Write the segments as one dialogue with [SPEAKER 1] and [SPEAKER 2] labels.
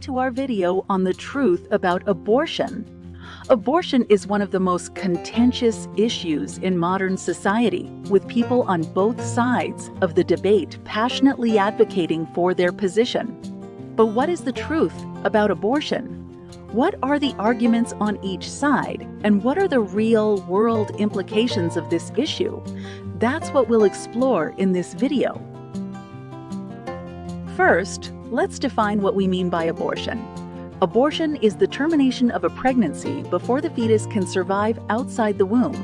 [SPEAKER 1] to our video on the truth about abortion. Abortion is one of the most contentious issues in modern society, with people on both sides of the debate passionately advocating for their position. But what is the truth about abortion? What are the arguments on each side, and what are the real world implications of this issue? That's what we'll explore in this video. First, let's define what we mean by abortion. Abortion is the termination of a pregnancy before the fetus can survive outside the womb.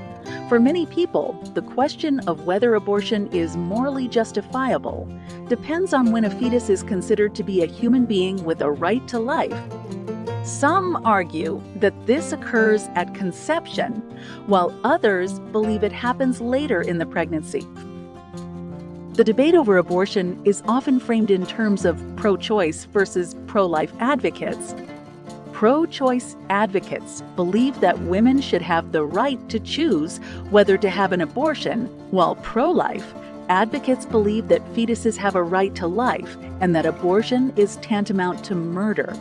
[SPEAKER 1] For many people, the question of whether abortion is morally justifiable depends on when a fetus is considered to be a human being with a right to life. Some argue that this occurs at conception, while others believe it happens later in the pregnancy. The debate over abortion is often framed in terms of pro-choice versus pro-life advocates. Pro-choice advocates believe that women should have the right to choose whether to have an abortion, while pro-life advocates believe that fetuses have a right to life and that abortion is tantamount to murder.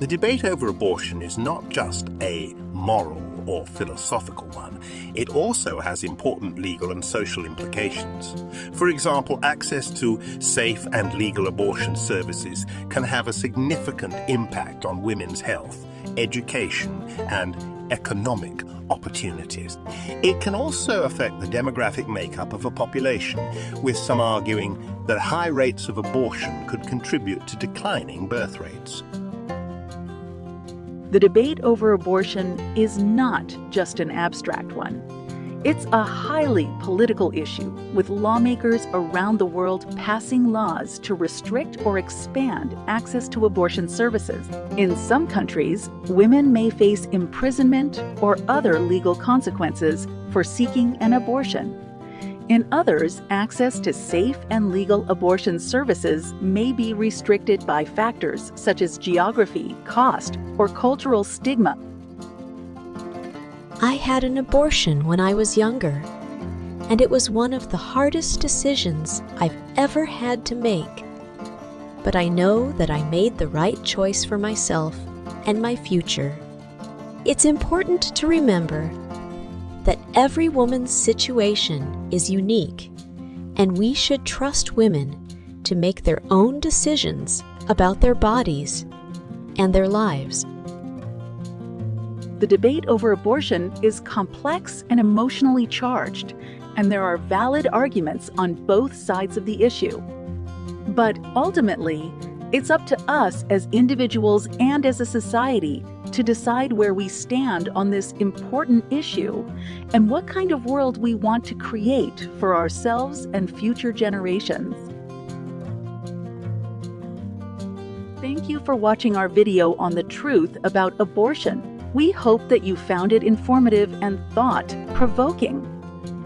[SPEAKER 2] The debate over abortion is not just a moral or philosophical one. It also has important legal and social implications. For example, access to safe and legal abortion services can have a significant impact on women's health, education, and economic opportunities. It can also affect the demographic makeup of a population, with some arguing that high rates of abortion could contribute to declining birth rates.
[SPEAKER 1] The debate over abortion is not just an abstract one. It's a highly political issue, with lawmakers around the world passing laws to restrict or expand access to abortion services. In some countries, women may face imprisonment or other legal consequences for seeking an abortion. In others, access to safe and legal abortion services may be restricted by factors such as geography, cost, or cultural stigma.
[SPEAKER 3] I had an abortion when I was younger, and it was one of the hardest decisions I've ever had to make. But I know that I made the right choice for myself and my future. It's important to remember that every woman's situation is unique, and we should trust women to make their own decisions about their bodies and their lives.
[SPEAKER 1] The debate over abortion is complex and emotionally charged, and there are valid arguments on both sides of the issue. But ultimately, it's up to us as individuals and as a society to decide where we stand on this important issue and what kind of world we want to create for ourselves and future generations. Thank you for watching our video on the truth about abortion. We hope that you found it informative and thought-provoking.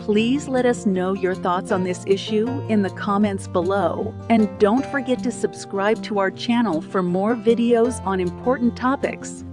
[SPEAKER 1] Please let us know your thoughts on this issue in the comments below. And don't forget to subscribe to our channel for more videos on important topics.